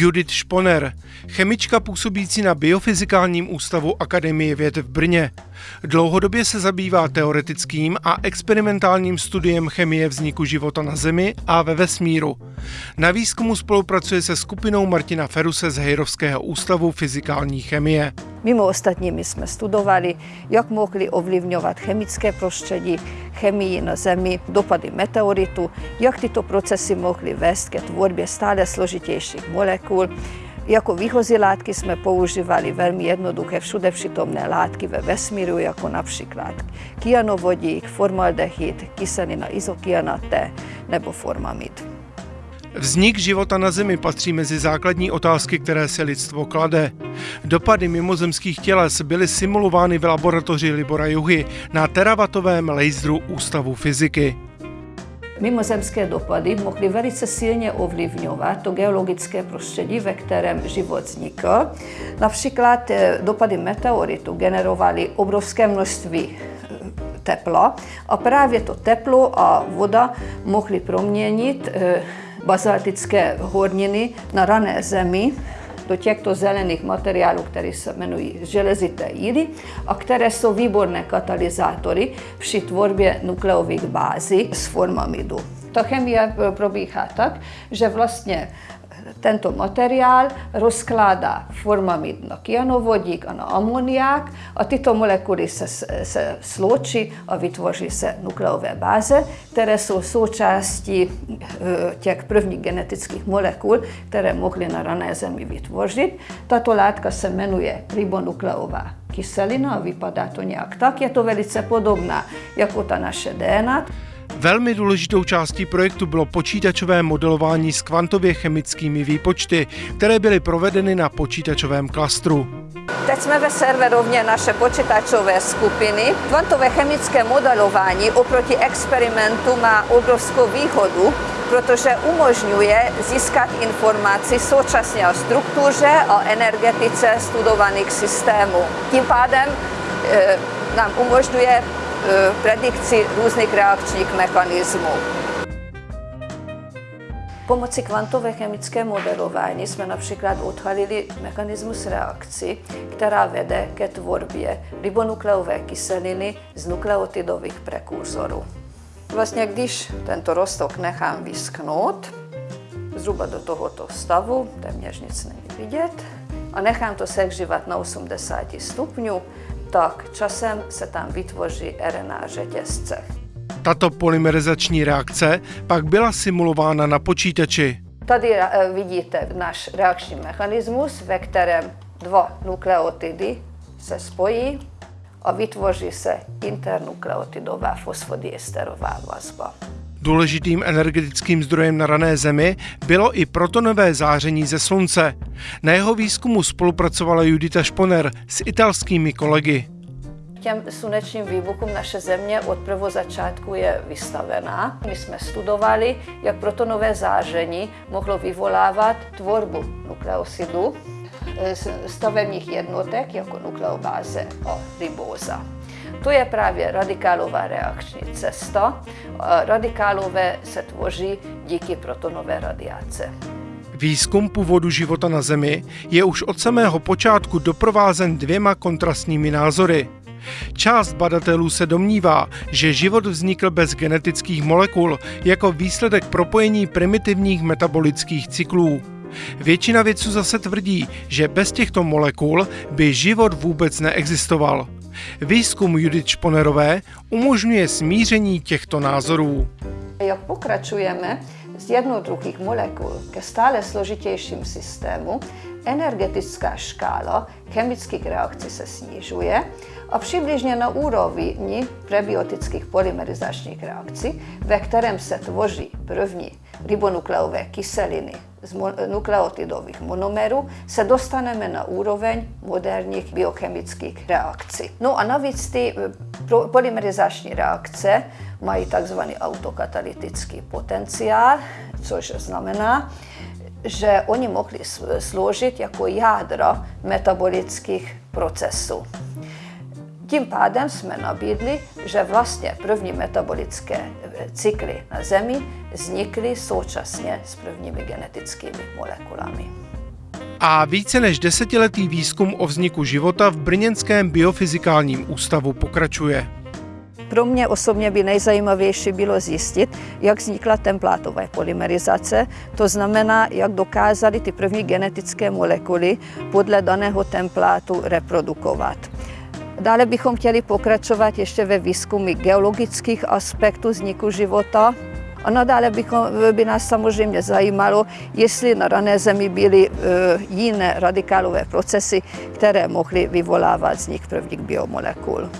Judith Šponer, chemička působící na Biofyzikálním ústavu Akademie věd v Brně. Dlouhodobě se zabývá teoretickým a experimentálním studiem chemie vzniku života na Zemi a ve vesmíru. Na výzkumu spolupracuje se skupinou Martina Feruse z Hejrovského ústavu fyzikální chemie. Mimo ostatními jsme studovali, jak mohli ovlivňovat chemické prostředí, chemii na Zemi, dopady meteoritu, jak tyto procesy mohly vést ke tvorbě stále složitějších molekul, jako výchozí látky jsme používali velmi jednoduché všude přítomné látky ve vesmíru, jako například kyanovodík, formaldehyd, kyselina izokyanaté nebo formamid. Vznik života na Zemi patří mezi základní otázky, které se lidstvo klade. Dopady mimozemských těles byly simulovány v laboratoři Libora Juhy na teravatovém laseru Ústavu fyziky. Mimozemské dopady mohly velice silně ovlivňovat to geologické prostředí, ve kterém život vznikl. Například eh, dopady meteoritu generovaly obrovské množství eh, tepla a právě to teplo a voda mohly proměnit eh, bazaltické horniny na rané zemi, do těchto zelených materiálů, které se jmenují železité jíly a které jsou výborné katalyzátory při tvorbě nukleových bází z formamidu. Ta chemie probíhá tak, že vlastně tento materiál rozkládá formamid na kyanovodík a na amoniák a tyto molekuly se, se sloučí a vytvoří se nukleové báze, které jsou součástí eh, těch prvních genetických molekul, které mohly na rané zemi vytvořit. Tato látka se jmenuje ribonukleová kyselina a vypadá to nějak tak. Je to velice podobná jako ta naše DNA. Velmi důležitou částí projektu bylo počítačové modelování s kvantově chemickými výpočty, které byly provedeny na počítačovém klastru. Teď jsme ve serverovně naše počítačové skupiny. Kvantové chemické modelování oproti experimentu má obrovskou výhodu, protože umožňuje získat informaci současně o struktuře a energetice studovaných systémů. Tím pádem e, nám umožňuje predikci různých reakčních mechanismů. Pomocí kvantové chemické modelování jsme například odhalili mechanismus reakci, která vede ke tvorbě ribonukleové kyseliny z nukleotidových prekurzorů. Vlastně když tento rostok nechám vyschnout, zhruba do tohoto stavu, téměř nic není vidět, a nechám to sehřívat na 80 stupňů, tak časem se tam vytvoří RNA řetězce. Tato polymerizační reakce pak byla simulována na počítači. Tady eh, vidíte náš reakční mechanismus, ve kterém dva nukleotidy se spojí a vytvoří se internukleotidová fosfodiesterová vazba. Důležitým energetickým zdrojem na rané Zemi bylo i protonové záření ze Slunce. Na jeho výzkumu spolupracovala Judita Šponer s italskými kolegy. Těm slunečním výbuchům naše země od prvozačátku je vystavená. My jsme studovali, jak protonové záření mohlo vyvolávat tvorbu nukleosidu, eh, stavebních jednotek jako nukleobáze a ribóza. To je právě radikálová reakční cesta. Radikálové se tvoří díky protonové radiace. Výzkum původu života na Zemi je už od samého počátku doprovázen dvěma kontrastními názory. Část badatelů se domnívá, že život vznikl bez genetických molekul jako výsledek propojení primitivních metabolických cyklů. Většina vědců zase tvrdí, že bez těchto molekul by život vůbec neexistoval. Výzkum Judith Šponerové umožňuje smíření těchto názorů. Jak pokračujeme z jednoduchých molekul ke stále složitějším systému, energetická škála chemických reakcí se snižuje a přibližně na úrovni prebiotických polymerizačních reakcí, ve kterém se tvoří první ribonukleové kyseliny z nukleotidových monomerů, se dostaneme na úroveň moderních biochemických reakcí. No a navíc ty eh, polymerizační reakce mají takzvaný autokatalytický potenciál, což znamená, že oni mohli sloužit jako jádra metabolických procesů. Tím pádem jsme nabídli, že vlastně první metabolické eh, cykly na Zemi vznikly současně s prvními genetickými molekulami. A více než desetiletý výzkum o vzniku života v Brněnském biofyzikálním ústavu pokračuje. Pro mě osobně by nejzajímavější bylo zjistit, jak vznikla templátové polymerizace, to znamená, jak dokázaly ty první genetické molekuly podle daného templátu reprodukovat. Dále bychom chtěli pokračovat ještě ve výzkumu geologických aspektů vzniku života, a nadále bychom, by nás samozřejmě zajímalo, jestli na rané zemi byly e, jiné radikálové procesy, které mohly vyvolávat vznik prvních biomolekul.